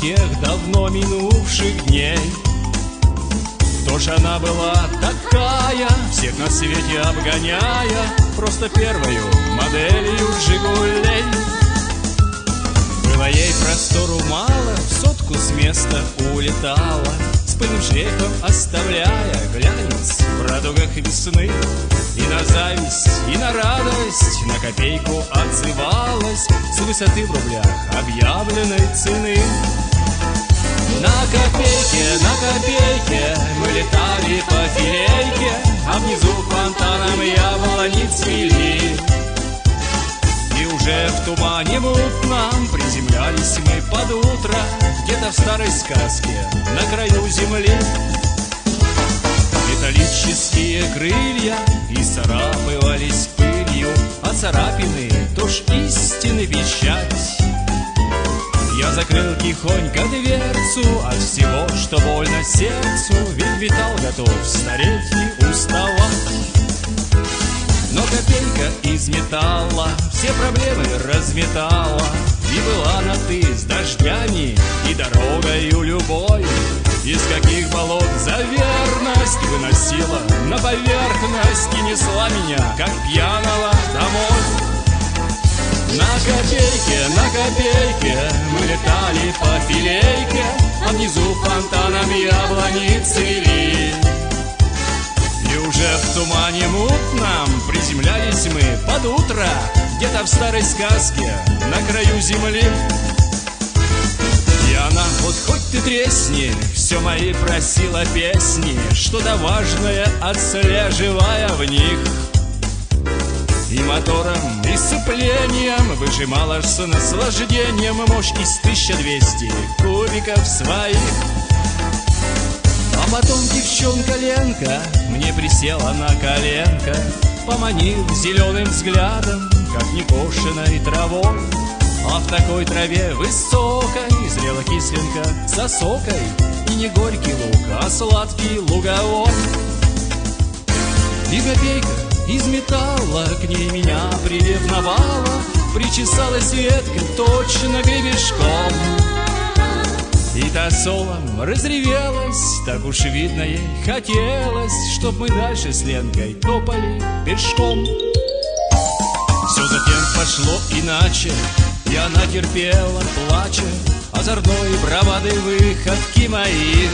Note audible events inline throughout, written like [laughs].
тех давно минувших дней. Кто ж она была такая Всех на свете обгоняя Просто первою моделью «Жигулей» Было ей простору мало В сотку с места улетала С пыльным шлейфом оставляя Глянец в радугах весны. И на зависть, и на радость На копейку отзывалась С высоты в рублях объявленной цены на копейке, на копейке Мы летали по филейке А внизу фонтаном яблони цвели И уже в тумане мутном Приземлялись мы под утро Где-то в старой сказке На краю земли. Металлические крылья И царапывались пылью А царапины тоже истины вещать я закрыл тихонько дверцу От всего, что больно сердцу Ведь металл готов стареть и уставать. Но копейка из металла Все проблемы разметала И была на «ты» с дождями И дорогою любой. Из каких болот за верность Выносила на поверхность И несла меня, как пьяного, домой на копейке, на копейке Мы летали по филейке А внизу фонтаном яблони цвели И уже в тумане мутном Приземлялись мы под утро Где-то в старой сказке На краю земли. И она, вот хоть ты тресни Все мои просила песни Что-то важное отслеживая в них и мотором, и сцеплением Выжимала с наслаждением Мощь из 1200 кубиков своих. А потом девчонка Ленка Мне присела на коленко Поманив зеленым взглядом Как некошенной травой. А в такой траве высокой Зрела кислинка с осокой И не горький лук, а сладкий луговой. И копейка из металла К ней меня приревновала Причесалась ветка точно гребешком. И та солом разревелась Так уж видно ей хотелось Чтоб мы дальше с Ленкой топали пешком. Все затем пошло иначе И она терпела, плача Озорной бравады выходки моих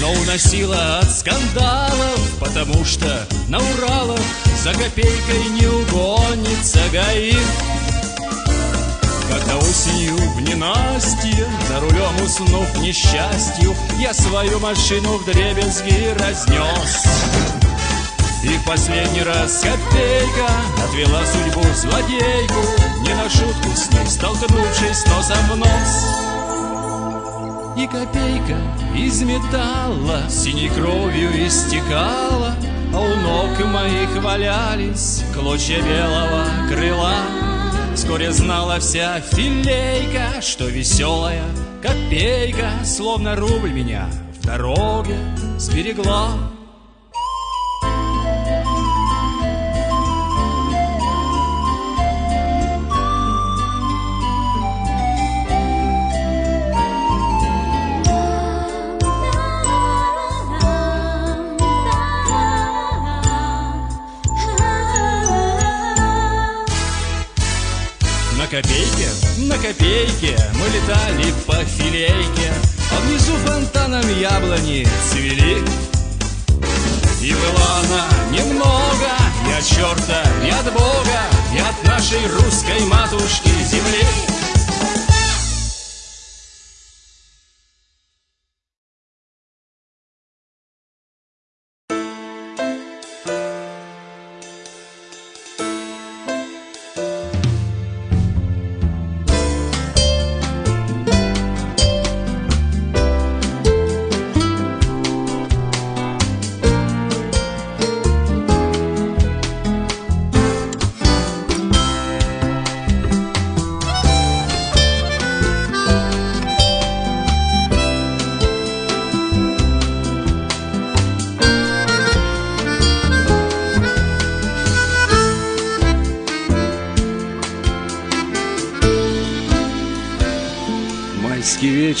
но уносила от скандалов, потому что на Уралах за копейкой не угонится ГАИ. Как-то осенью в ненастье, за рулем уснув несчастью, я свою машину в дребезги разнес. И последний раз копейка отвела судьбу злодейку, не на шутку с ней столкнувшись носом в нос. И копейка из металла Синей кровью истекала А у ног моих валялись Клочья белого крыла. Вскоре знала вся филейка Что веселая копейка Словно рубль меня в дороге сберегла копейке, на копейке Мы летали по филейке. А внизу фонтаном яблони цвели И была она немного И от черта, и от Бога И от нашей русской матушки земли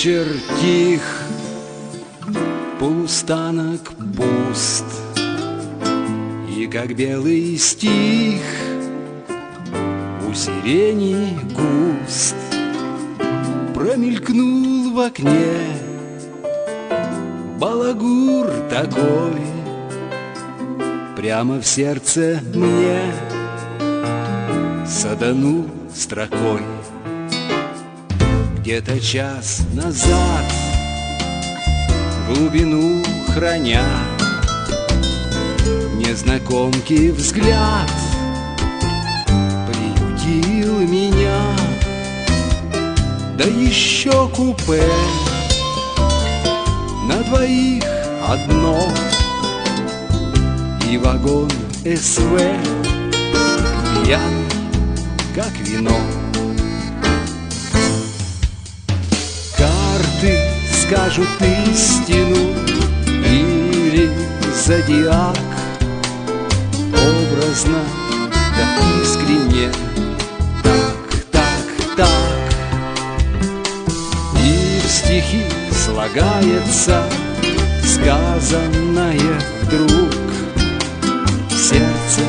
вечер тих, полустанок пуст, И как белый стих у сирени куст Промелькнул в окне балагур такой. Прямо в сердце мне саданул строкой Где-то час назад Глубину храня Незнакомки взгляд Приютил меня Да еще купе На двоих одно И вагон СВ Пьяный как вино. Скажут истину или зодиак Образно, да искренне, так, так, так. И в стихи слагается сказанное вдруг. Сердце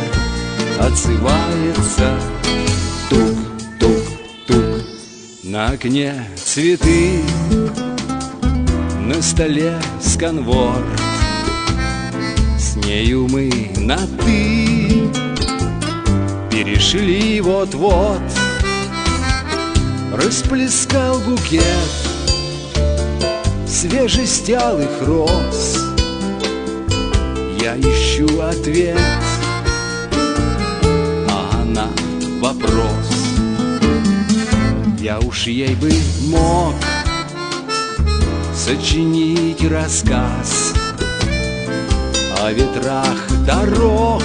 отзывается Тук-тук-тук На окне цветы На столе сканворд С нею мы на «ты» Перешли вот-вот. Расплескал букет Свежестялых роз. Я ищу ответ вопрос. Я уж ей бы мог Сочинить рассказ О ветрах дорог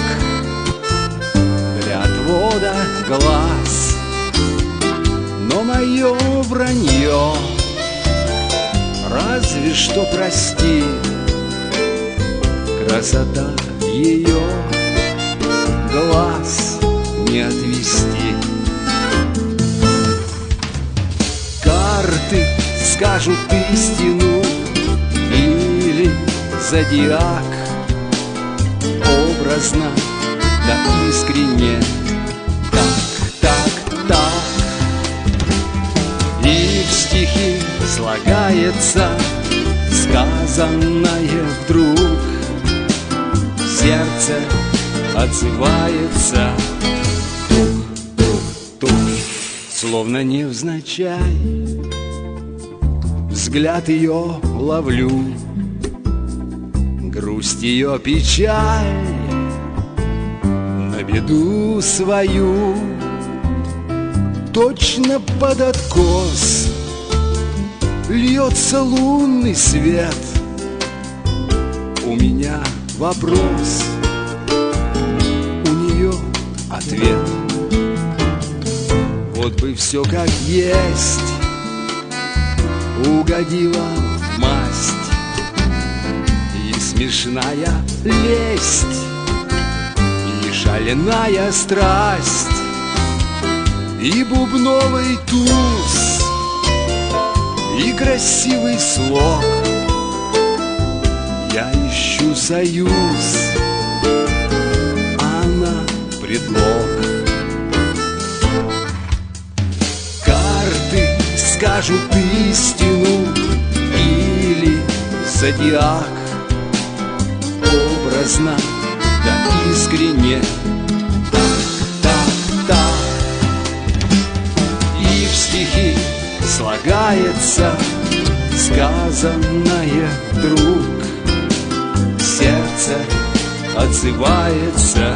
Для отвода глаз Но мое вранье Разве что прости Красота ее глаз не отвести. Скажут истину или зодиак Образно, да искренне, так, так, так. И в стихи слагается сказанное вдруг. Сердце отзывается. Словно невзначай Взгляд ее ловлю. Грусть ее печаль На беду свою. Точно под откос Льется лунный свет. У меня вопрос У нее ответ. Вот бы все как есть Угодила в масть. И смешная лесть И шаленая страсть И бубновый туз И красивый слог. Я ищу союз Она предлог скажут истину или зодиак. Образно, да искренне. Так, так, так. И в стихи слагается Сказанное вдруг. Сердце отзывается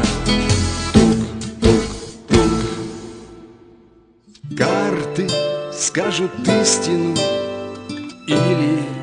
скажут истину или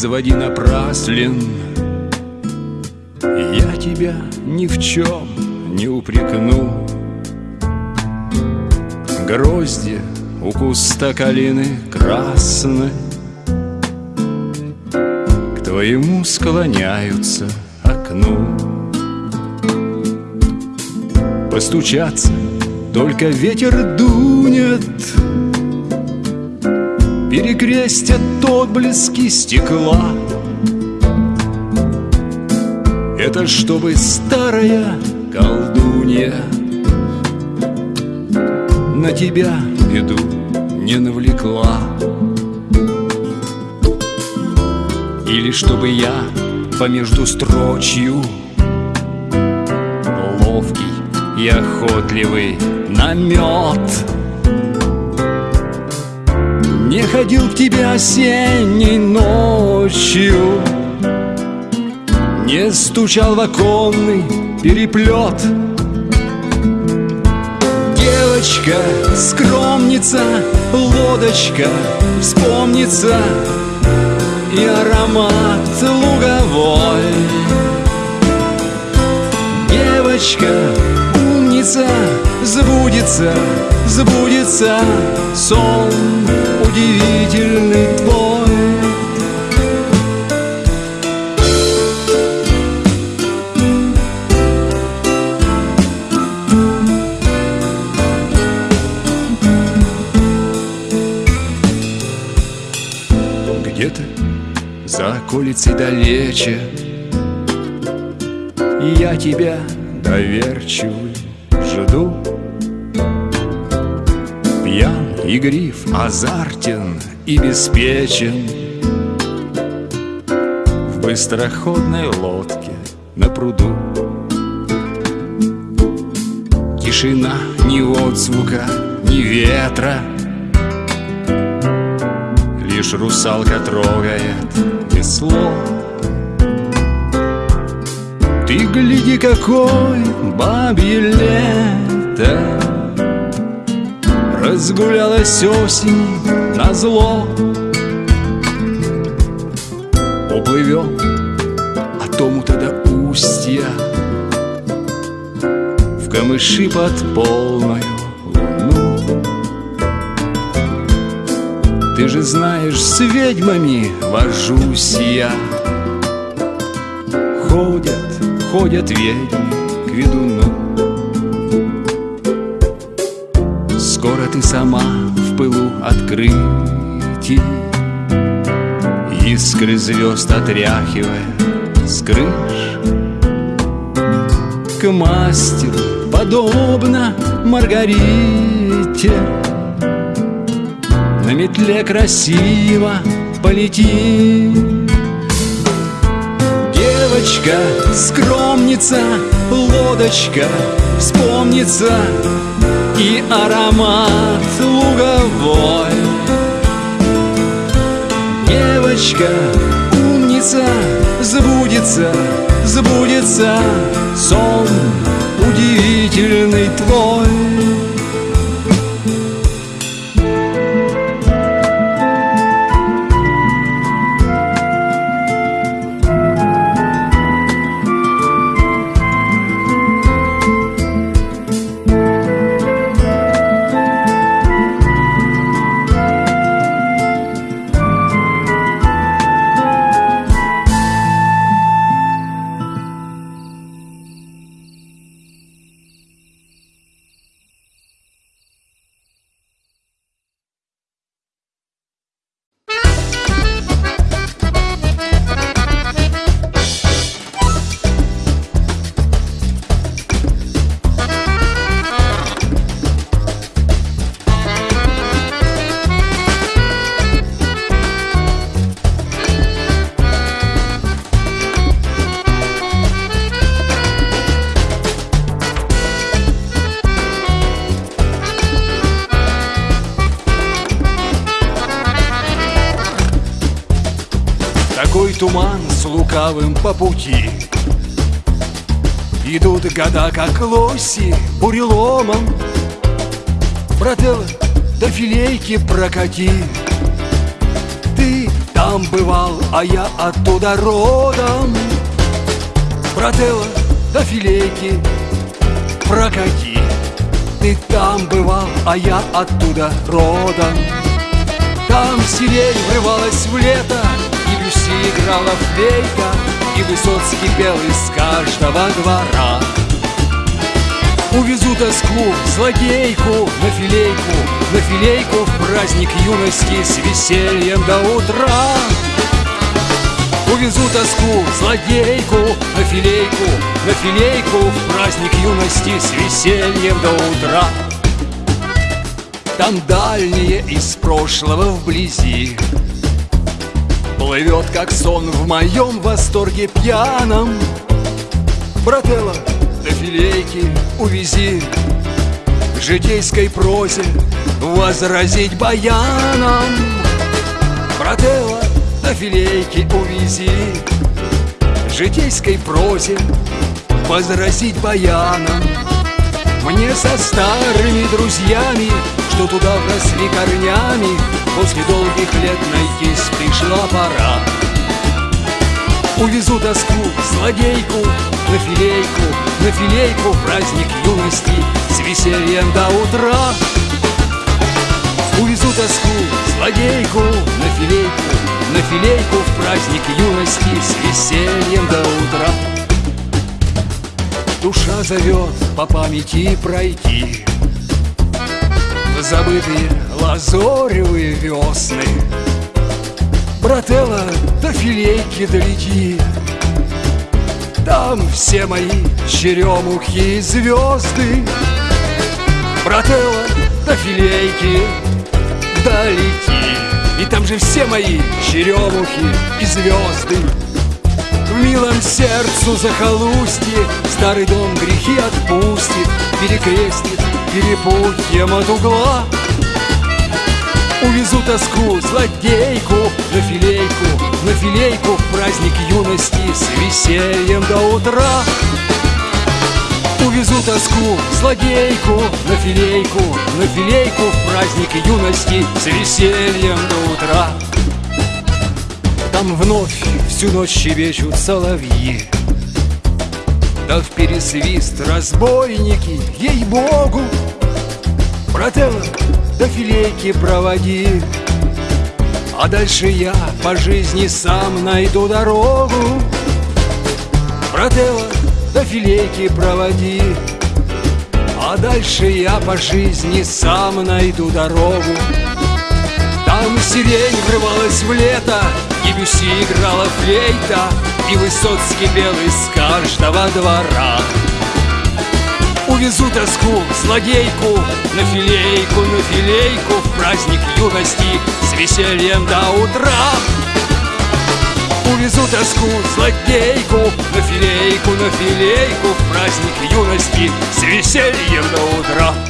возводи напраслен Я тебя ни в чем не упрекну. Грозди у куста калины красной К твоему склоняются окну. Постучаться только ветер дунет Перекрестят отблески стекла. Это чтобы старая колдунья На тебя беду не навлекла. Или чтобы я по между строчью Ловкий и охотливый намет ходил к тебе осенней ночью. Не стучал в оконный переплет. Девочка, скромница, лодочка Вспомнится и аромат луговой. Девочка, умница, сбудется, сбудется Сон удивительный твой. Где-то за околицей далече Я тебя доверчивый жду Пьян, игрив, азартен и беспечен. В быстроходной лодке на пруду. Тишина, ни отзвука, ни ветра. Лишь русалка трогает весло Ты гляди, какой бабье лето Разгулялась осень на зло. Уплывем от омута до устья В камыши под полную луну. Ты же знаешь, с ведьмами вожусь я. Ходят, ходят ведьмы к ведуну Сама в пылу открытий. Искры звезд отряхивая с крыш. К мастеру подобно Маргарите. На метле красиво полети Девочка, скромница, лодочка Вспомнится и аромат луговой. Девочка, умница, сбудется, сбудется. Сон удивительный твой Такой туман с лукавым по пути. Идут года, как лоси, буреломом. Брателло, до филейки прокати. Ты там бывал, а я оттуда родом. Брателло до филейки прокати. Ты там бывал, а я оттуда родом. Там сирень врывалась в лето И Люси играла флейта И Высоцкий пел из каждого двора. Увезу тоску, злодейку на филейку На филейку в праздник юности с весельем до утра. Увезу тоску, злодейку на филейку На филейку в праздник юности с весельем до утра. Там дальние из прошлого вблизи Плывет, как сон в моем восторге пьяном. Брателло, до филейки увези. В житейской прозе возразить баяном. Брателло, до филейки увези. В житейской прозе возразить баяном. Мне со старыми друзьями, что туда вросли корнями После долгих лет найтись пришла пора Увезу тоску, злодейку на филейку, на филейку праздник юности с весельем до утра. Увезу тоску, злодейку на филейку, на филейку в праздник юности с весельем до утра. Душа зовет по памяти пройти забытые лазоревые весны. Брателло, до филейки долети Там все мои черемухи и звезды. Брателло, до филейки долети. И там же все мои черемухи и звезды. В милом сердцу захолустье Старый дом грехи отпустит Перекрестит перепутьем от угла Увезу тоску, злодейку на филейку, на филейку в праздник юности с весельем до утра. Увезу тоску, злодейку на филейку, на филейку в праздник юности с весельем до утра. Там вновь всю ночь щебечут соловьи, в пересвист разбойники, ей-богу, Брателло, до филейки проводи А дальше я по жизни сам найду дорогу. Брателло, до филейки проводи А дальше я по жизни сам найду дорогу. Там сирень врывалась в лето И Бюси играла флейта И Высоцкий пел из каждого двора. Увезу тоску, злодейку На филейку, на филейку В праздник юности С весельем до утра. Увезу тоску, злодейку На филейку, на филейку В праздник юности С весельем до утра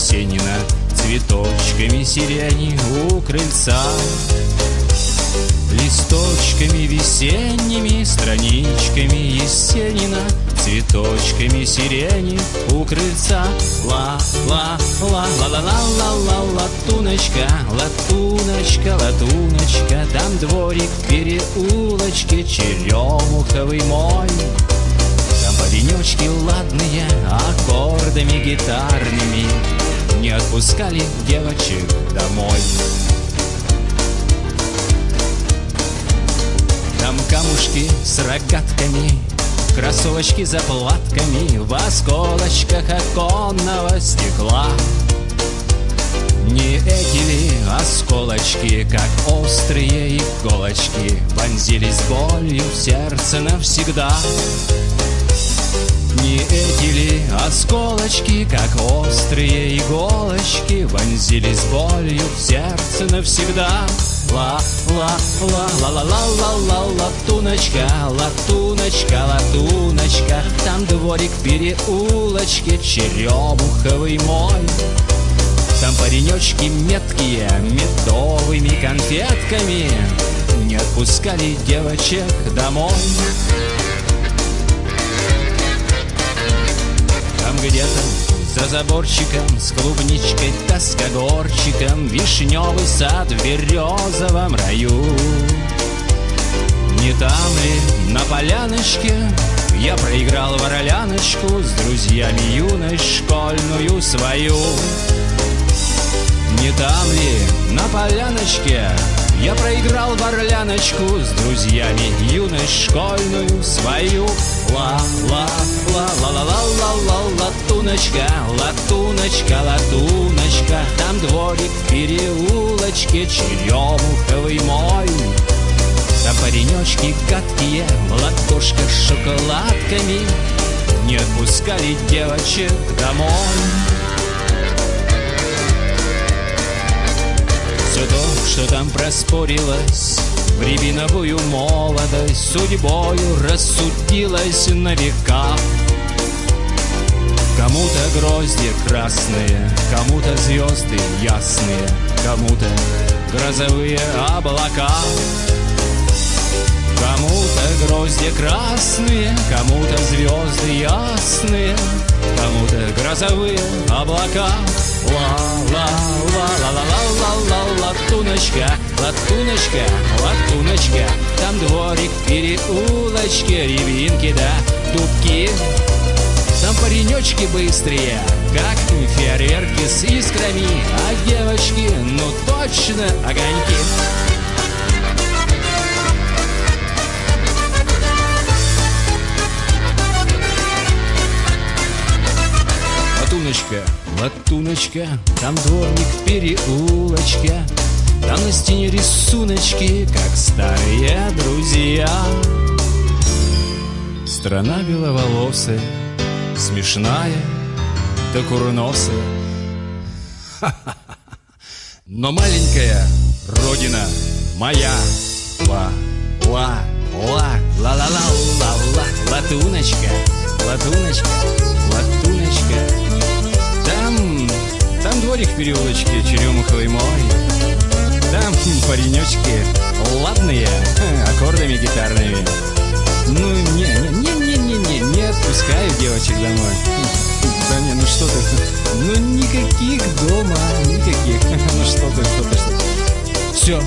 Есенина Цветочками сирени у крыльца. Листочками весенними, страничками Есенина Цветочками сирени у крыльца. Ла-ла-ла-ла-ла-ла-ла-ла Латуночка, латуночка, латуночка Там дворик в переулочке Черемуховый мой. Там паренечки ладные Аккордами гитарными Не отпускали девочек домой. Там камушки с рогатками Кроссовочки за платками В осколочках оконного стекла. Не эти ли осколочки, как острые иголочки Вонзились болью в сердце навсегда не эти ли осколочки, как острые иголочки Вонзились болью в сердце навсегда? Ла ла ла ла ла ла ла ла латуночка, латуночка, латуночка Там дворик в переулочке, черемуховый мой Там паренечки меткие, медовыми конфетками Не отпускали девочек домой Там где-то за заборчиком с клубничкой, тоскогорчиком Вишневый сад в березовом раю. Не там ли на поляночке Я проиграл вороляночку С друзьями юность школьную свою? Не там ли на поляночке я проиграл в орляночку с друзьями юность школьную свою. Ла-ла-ла-ла-ла-ла-ла-ла, латуночка, латуночка, латуночка, там дворик в переулочке, черемуховый мой. Там паренечки гадкие, в ладошках с шоколадками Не отпускали девочек домой. Все то, что там проспорилось. В рябиновую молодость Судьбою рассудилось на века. Кому-то грозди красные Кому-то звезды ясные Кому-то грозовые облака. Кому-то грозди красные Кому-то звезды ясные Кому-то грозовые облака Латуночка, латуночка, латуночка Там дворик в переулочке Рябинки да дубки Там паренечки быстрые Как фейерверки с искрами А девочки, ну точно огоньки Латуночка, латуночка, там дворник в переулочке Там на стене рисуночки, как старые друзья. Страна беловолосая, смешная, да курносая [laughs] Но маленькая родина моя. Ла, ла, ла, ла-ла-ла-ла-ла Латуночка, латуночка, латуночка там, там дворик в переулочке, черемуховый мой Там паренечки ладные, аккордами гитарными. Ну, не, не, не, не, не, не отпускаю девочек домой. Да не, ну что ты, ну никаких дома, никаких. [laughs] Ну что ты, что ты, что ты. Все,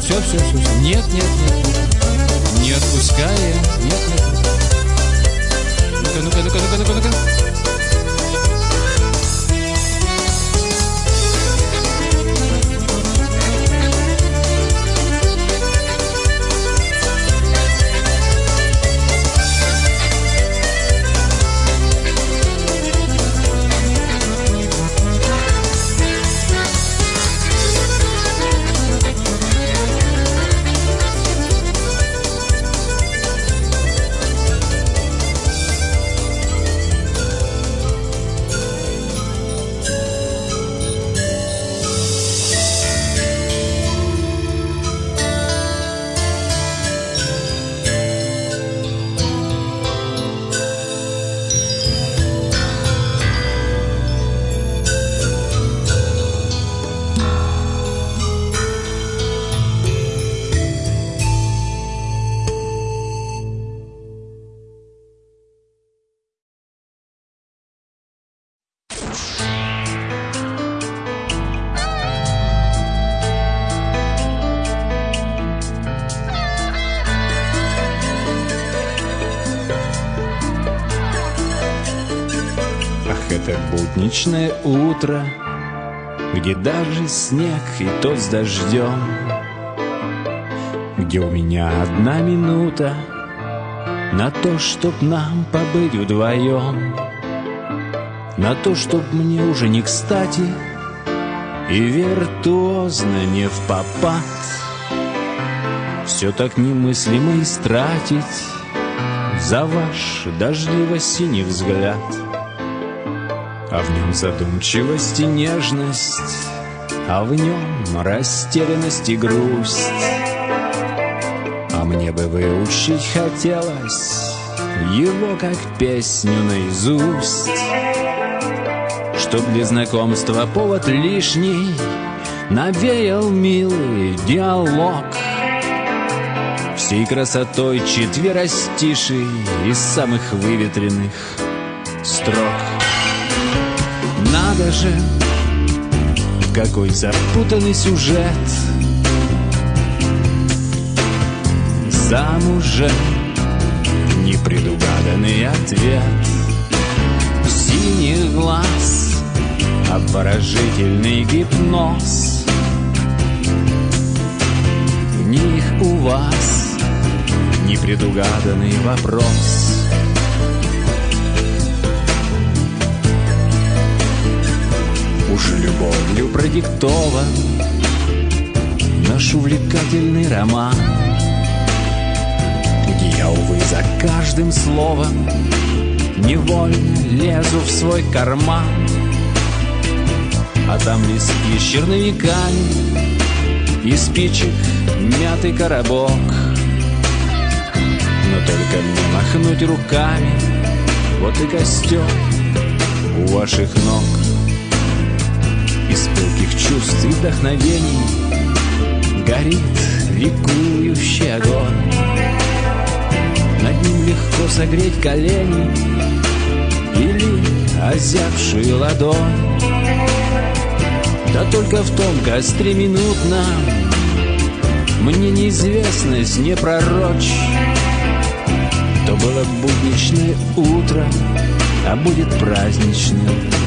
все, все, все, все. Нет, нет, нет, не отпуская, нет, нет, Ну-ка, ну-ка, ну-ка, ну-ка, ну-ка, ну-ка это будничное утро, Где даже снег и тот с дождем, Где у меня одна минута На то, чтоб нам побыть вдвоем, На то, чтоб мне уже не кстати И виртуозно не в попад. Все так немыслимо истратить За ваш дождливо-синий взгляд — а в нем задумчивость и нежность, А в нем растерянность и грусть. А мне бы выучить хотелось Его как песню наизусть, Чтоб для знакомства повод лишний Навеял милый диалог. Всей красотой четверостишей Из самых выветренных строк же, какой запутанный сюжет. Замужем непредугаданный ответ. Синих глаз обворожительный гипноз. В них у вас непредугаданный вопрос Уж любовью продиктован Наш увлекательный роман. Я, увы, за каждым словом Невольно лезу в свой карман. А там листки с черновиками И спичек мятый коробок. Но только мне махнуть руками Вот и костер у ваших ног из пылких чувств и вдохновений Горит ликующий огонь. Над ним легко согреть колени Или озябшую ладонь. Да только в том костре минутном Мне неизвестность не пророчь То было будничное утро А будет праздничная ночь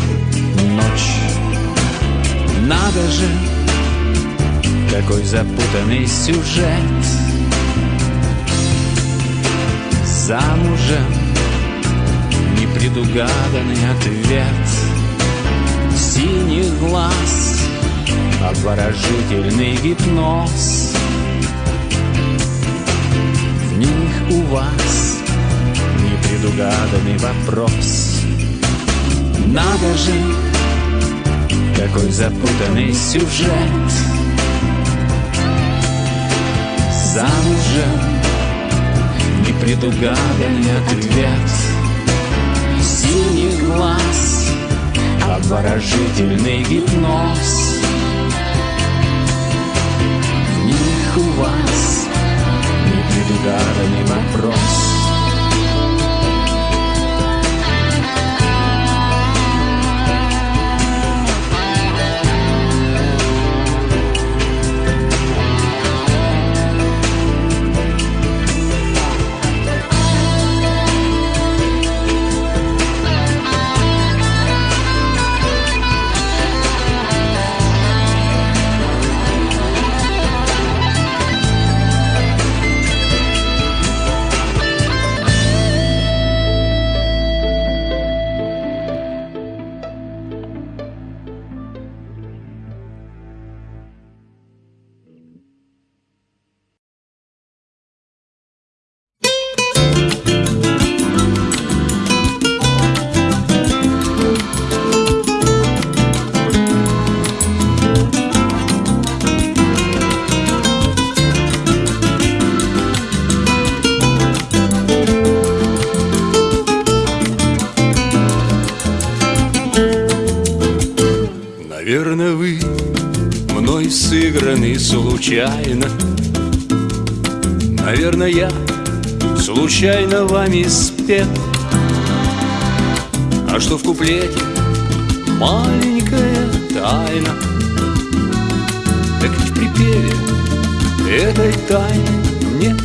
надо же, какой запутанный сюжет. Замужем непредугаданный ответ. Синих глаз обворожительный гипноз. В них у вас непредугаданный вопрос. Надо же, какой запутанный сюжет. Замужем непредугаданный ответ. Синий глаз, обворожительный гипноз. В них у вас непредугаданный вопрос спет А что в куплете? Маленькая тайна. Так ведь в припеве этой тайны нет.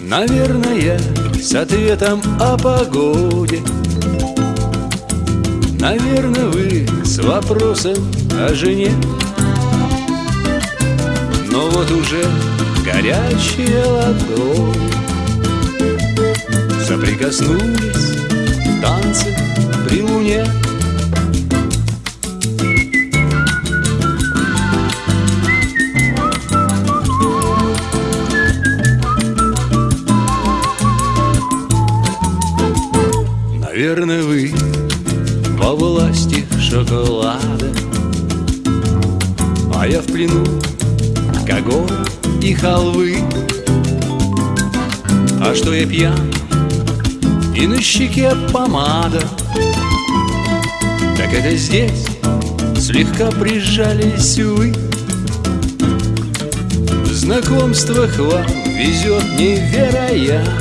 Наверное, с ответом о погоде. Наверное, вы с вопросом о жене. Но вот уже горячая ладонь Соприкоснулись танцы при луне. Наверное, вы во власти шоколада. А я в плену когор и халвы. А что я пьян и на щеке помада. Так это здесь слегка прижались вы. В знакомствах вам везет невероятно.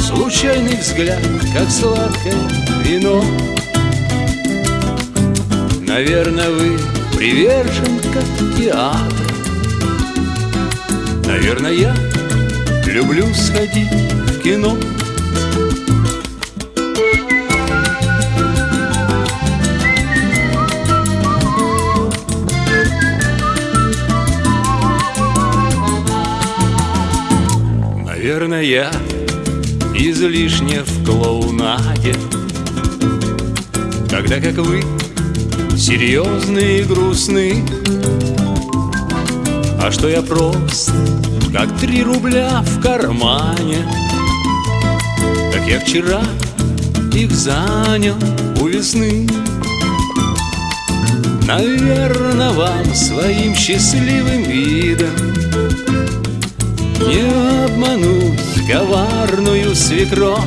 Случайный взгляд, как сладкое вино. Наверное, вы привержен как театр Наверное, я люблю сходить кино. Наверное, я излишне в клоунаде. Когда, как вы, серьезные и грустны А что я прост, как три рубля в кармане Как я вчера их занял у весны. Наверное, вам своим счастливым видом Не обмануть коварную свекровь.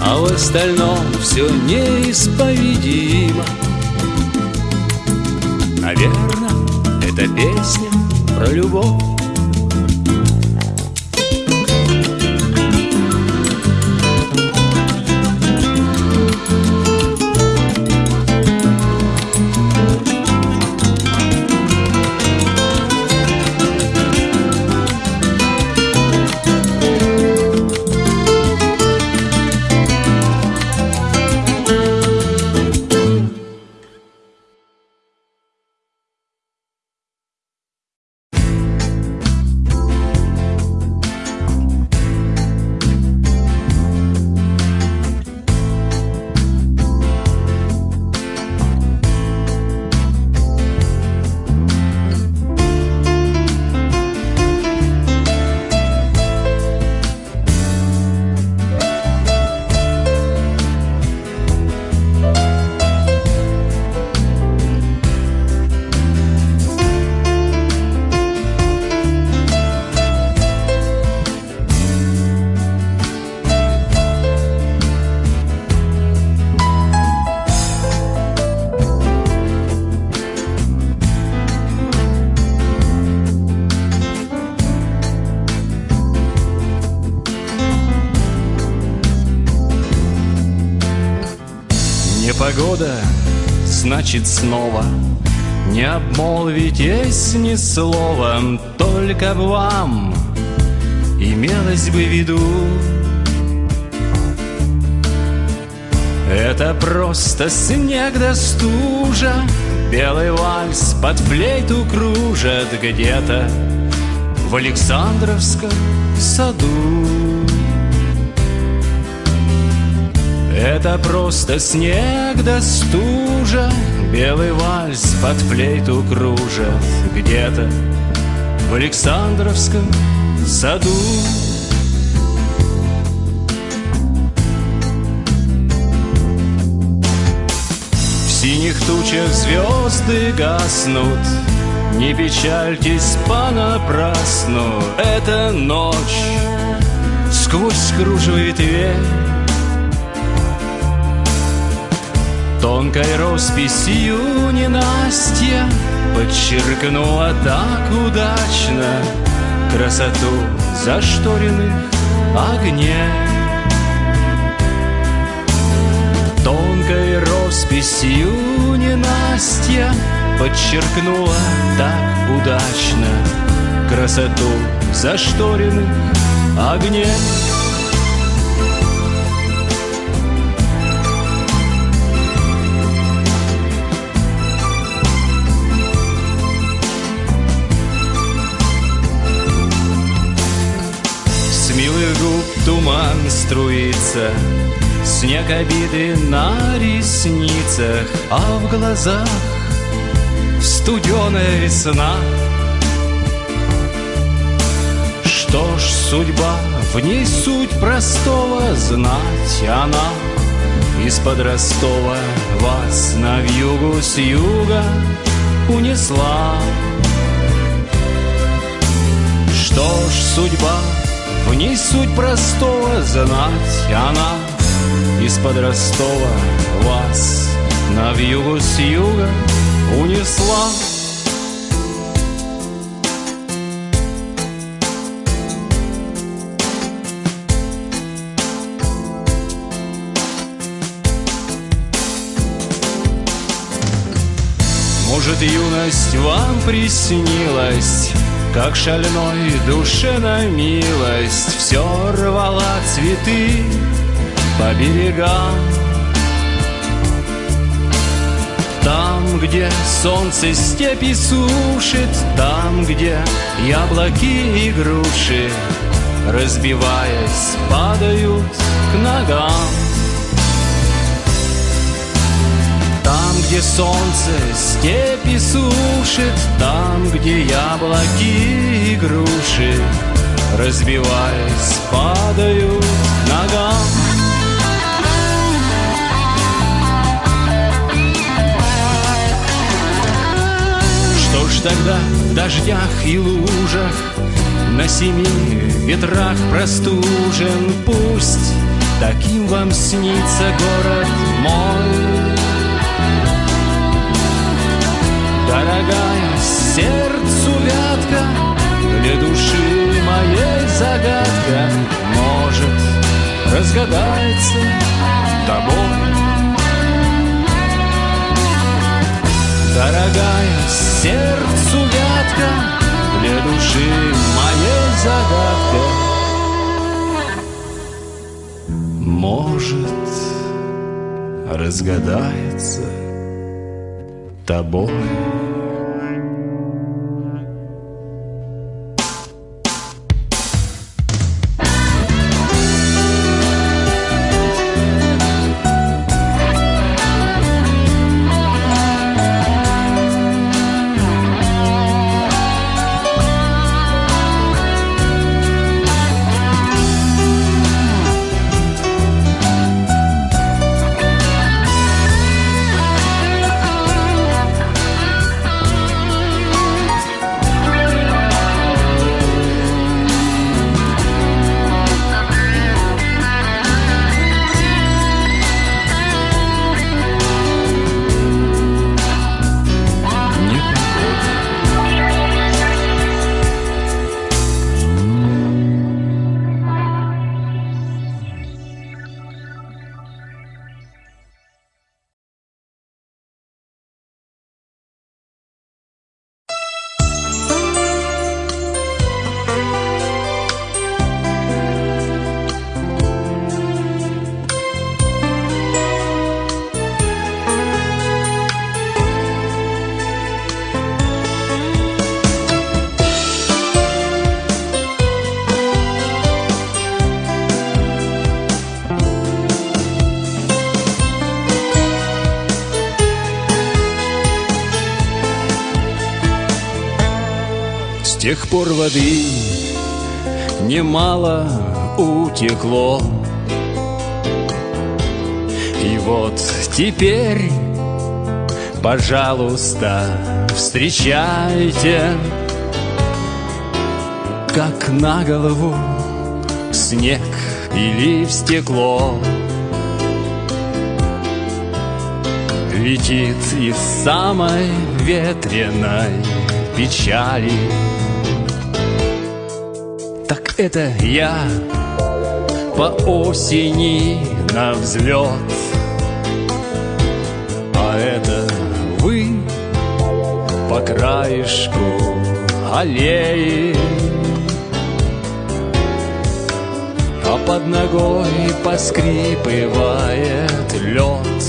А в остальном все неисповедимо. Наверное, это песня про любовь значит снова. Не обмолвитесь ни словом Только б вам имелось бы в виду. Это просто снег да стужа Белый вальс под флейту кружат Где-то в Александровском саду Это просто снег да стужа Белый вальс под флейту кружат Где-то в Александровском саду. В синих тучах звезды гаснут. Не печальтесь понапрасну. Это ночь сквозь кружево ветвей Тонкой росписью ненастья Подчеркнула так удачно Красоту зашторенных огней Тонкой росписью ненастья Подчеркнула так удачно Красоту зашторенных огней туман струится Снег обиды на ресницах А в глазах студеная весна. Что ж, судьба, в ней суть простого Знать она из-под Ростова Вас на вьюгу с юга унесла. Что ж, судьба, в ней суть простого Знать она из-под Ростова Вас на вьюгу с юга унесла. Может, юность вам приснилась, Как шальной душе на милость Все рвала цветы по берегам. Там, где солнце степи сушит Там, где яблоки и груши Разбиваясь, падают к ногам где солнце степи сушит Там, где яблоки и груши Разбиваясь, падают ногам. Что ж тогда в дождях и лужах На семи ветрах простужен? Пусть таким вам снится город мой Дорогая сердцу вятка Для души моей загадка. Может, разгадается тобой. Дорогая сердцу вятка Для души моей загадка. Может, разгадается тобой. Тех пор воды немало утекло. И вот теперь, пожалуйста, встречайте Как на голову снег или в стекло. Летит из самой ветреной печали это я по осени на взлет. А это вы по краешку аллеи. А под ногой поскрипывает лед.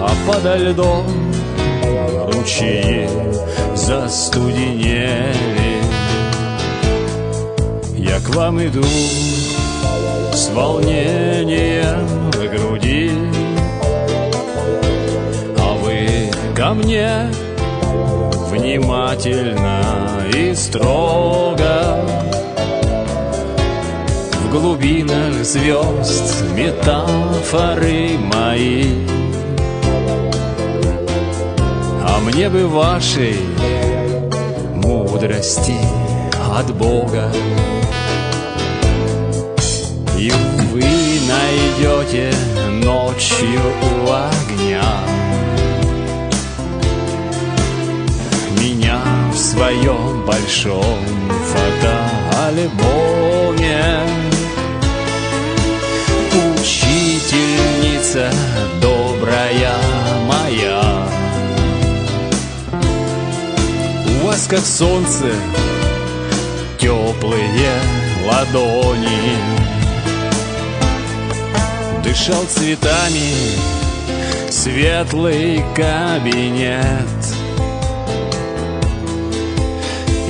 А подо льдом ручьи застуденели Я к вам иду с волнением в груди. А вы ко мне внимательно и строго. В глубинах звезд метафоры мои. А мне бы вашей мудрости от Бога И вы найдете ночью у огня. Меня в своем большом фотоальбоме. Учительница добрая моя. У вас как солнце теплые ладони Дышал цветами светлый кабинет.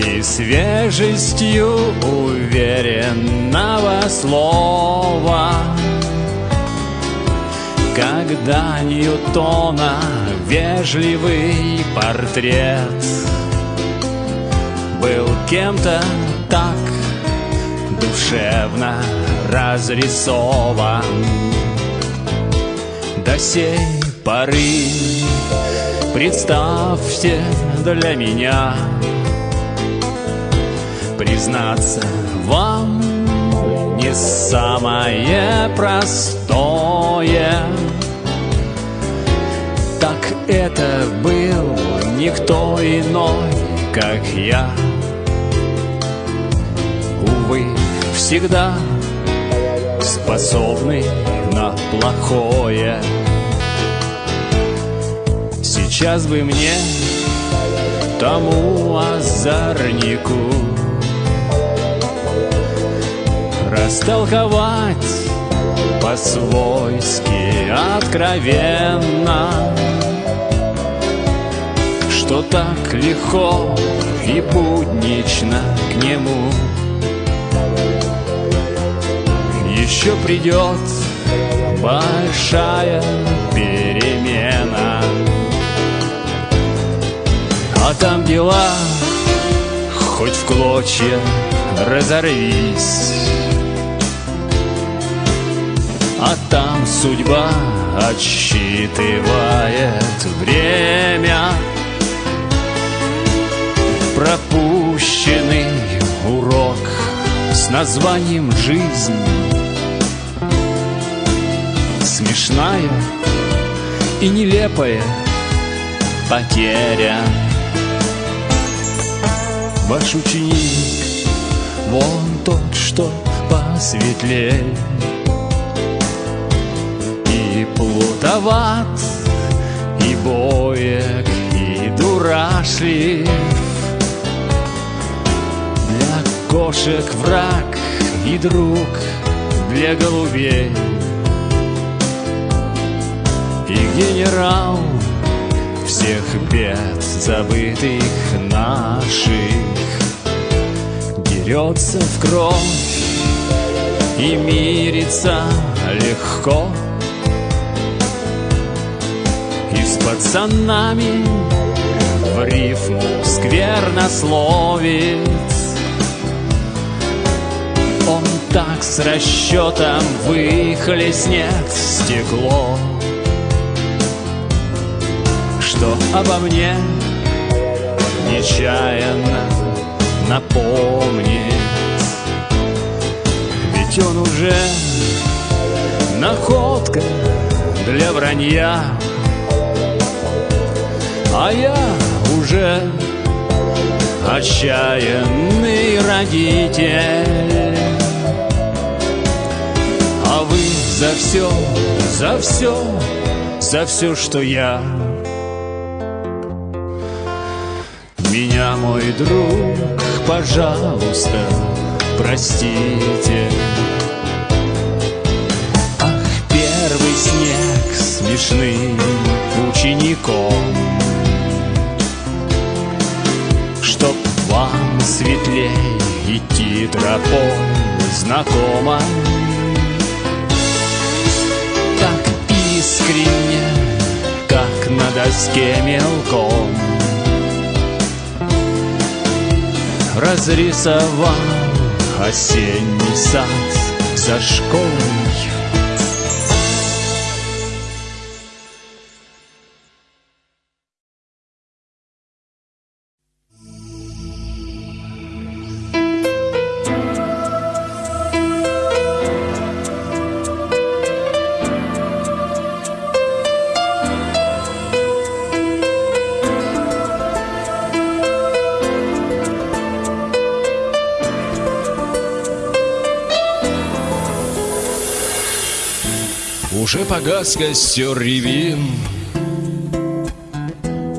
И свежестью уверенного слова Когда Ньютона вежливый портрет Был кем-то так душевно разрисован До сей поры. Представьте для меня. Признаться вам не самое простое. Так это был никто иной, как я. Увы, всегда способный плохое. Сейчас бы мне тому озорнику Растолковать по-свойски откровенно Что так легко и буднично к нему. Еще придет большая перемена. А там дела хоть в клочья разорвись. А там судьба отсчитывает время. Пропущенный урок с названием «Жизнь» Смешная и нелепая потеря. Ваш ученик, вон тот, что посветлее. И плутоват, и боек, и дурашлив. Для кошек враг и друг, для голубей И генерал всех бед забытых наших Дерется в кровь и мирится легко. И с пацанами в рифму сквернословит Он так с расчетом выхлестнет стекло что обо мне нечаянно напомнит Ведь он уже находка для вранья. А я уже отчаянный родитель. А вы за все, за все, за все, что я Меня, мой друг, пожалуйста, простите. Ах, первый снег смешным учеником. Чтоб вам светлей идти тропой знакомой Так искренне, как на доске мелком Разрисовал осенний сад за школой Уже погас костер ревин.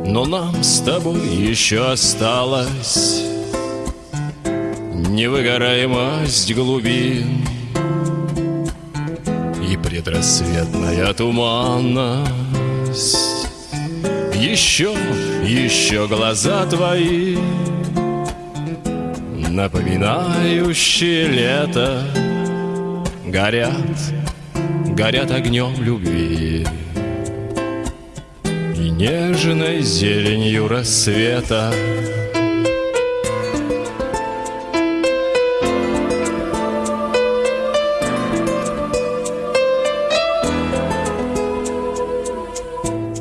Но нам с тобой еще осталось Невыгораемость глубин. И предрассветная туманность. Еще, еще глаза твои Напоминающие лето Горят горят огнем любви. И нежной зеленью рассвета.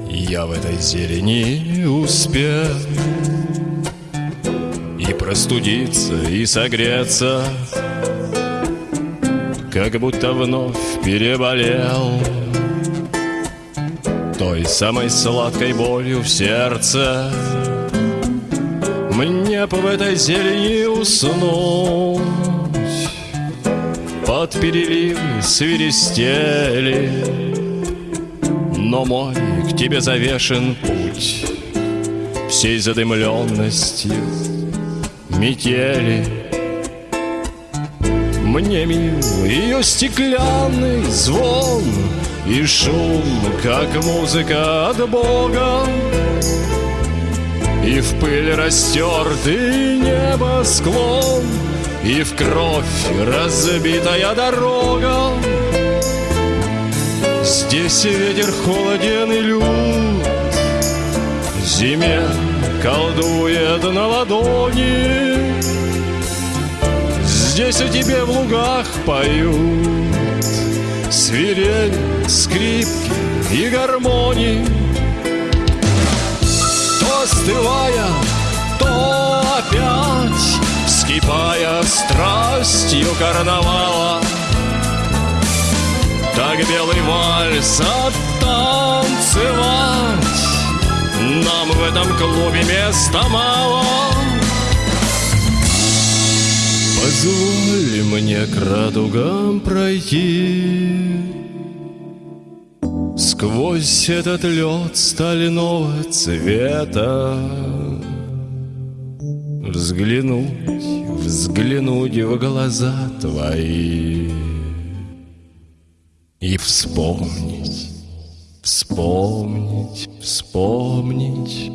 Я в этой зелени успел И простудиться, и согреться как будто вновь переболел. Той самой сладкой болью в сердце Мне в этой зелени уснуть. Под переливы свиристели Но мой к тебе завешен путь Всей задымленностью метели мне мил ее стеклянный звон И шум, как музыка от Бога. И в пыль растертый небосклон И в кровь разбитая дорога. Здесь ветер холоден и лют Зиме колдует на ладони Здесь о тебе в лугах поют. Свирель, скрипки и гармонии То остывая, то опять Вскипая страстью карнавала. Так белый вальс оттанцевать Нам в этом клубе места мало Позволь мне к радугам пройти Сквозь этот лед стального цвета Взглянуть, взглянуть в глаза твои И вспомнить, вспомнить, вспомнить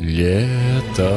лето.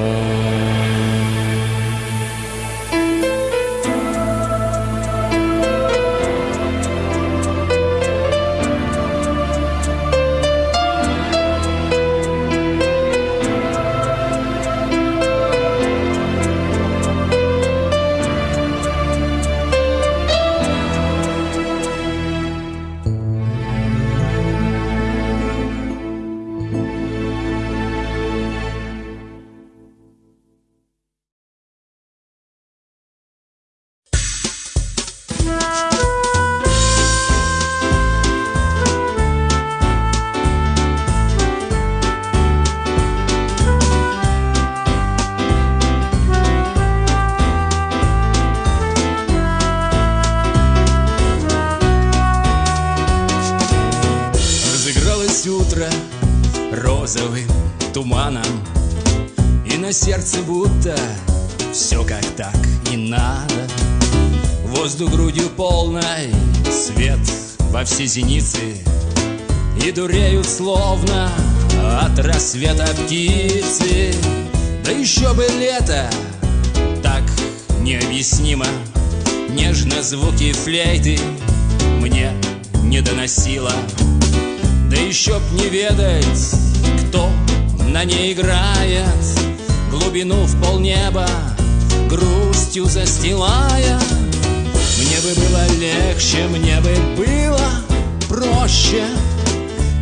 Полной, свет во все зеницы И дуреют словно от рассвета птицы Да еще бы лето, так необъяснимо. Нежно звуки флейты мне не доносила Да еще б не ведать, кто на ней играет. Глубину в полнеба грустью застилая бы было легче, мне бы было проще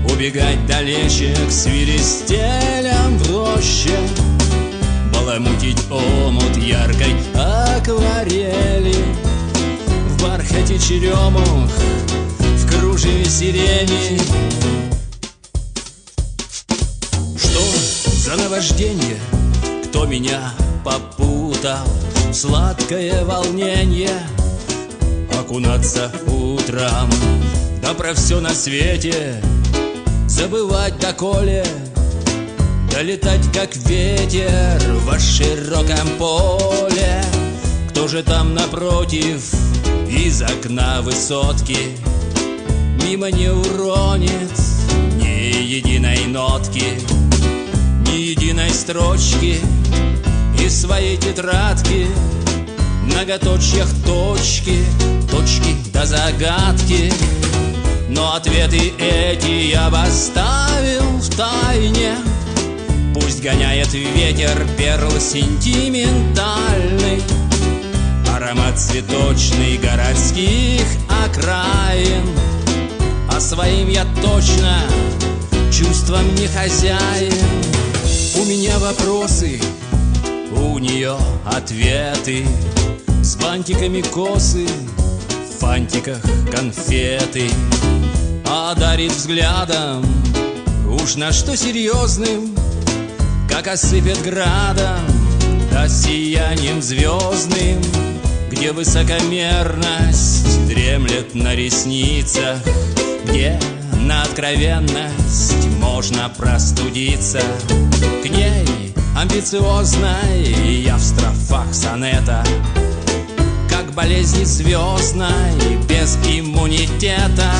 Убегать далече к свиристелям в роще Баламутить омут яркой акварели В бархате черемух, в кружеве сирени. Что за наваждение, кто меня попутал? Сладкое волнение окунаться утром. Да про все на свете забывать доколе. Долетать как ветер во широком поле. Кто же там напротив из окна высотки? Мимо не уронит ни единой нотки Ни единой строчки из своей тетрадки Многоточьях точки, точки до загадки. Но ответы эти я бы оставил в тайне. Пусть гоняет ветер перл сентиментальный Аромат цветочный городских окраин. А своим я точно чувством не хозяин. У меня вопросы, у нее ответы С бантиками косы, в фантиках конфеты. А дарит взглядом, уж на что серьезным Как осыпет градом, да сиянием звездным Где высокомерность дремлет на ресницах Где на откровенность можно простудиться. К ней амбициозной я в строфах сонета Как болезни звездной без иммунитета.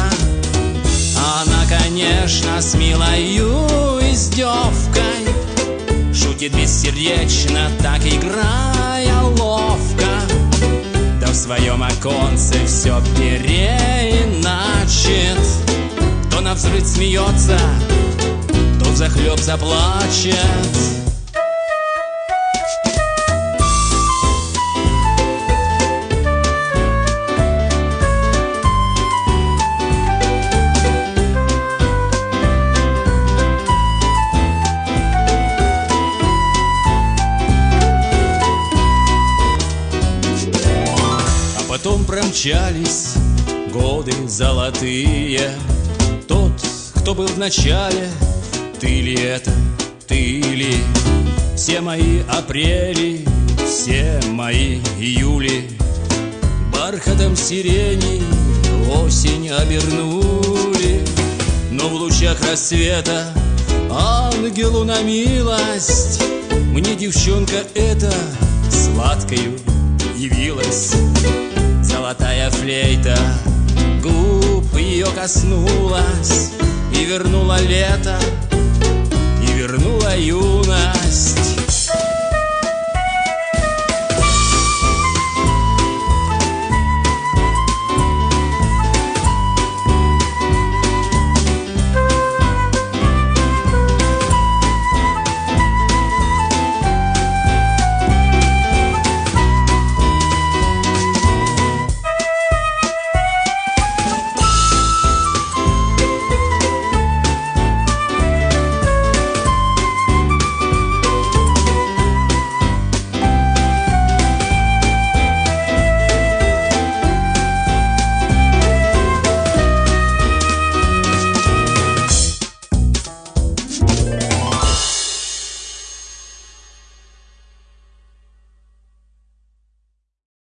Она, конечно, с милою издевкой Шутит бессердечно, так играя ловко. Да в своем оконце все переиначит. То на взрыв смеется, то взахлеб заплачет промчались годы золотые. Тот, кто был в начале, ты ли это, ты ли? Все мои апрели, все мои июли. Бархатом сирени осень обернули. Но в лучах рассвета ангелу на милость. Мне девчонка эта сладкою явилась Золотая флейта. Губ ее коснулась И вернула лето, и вернула юность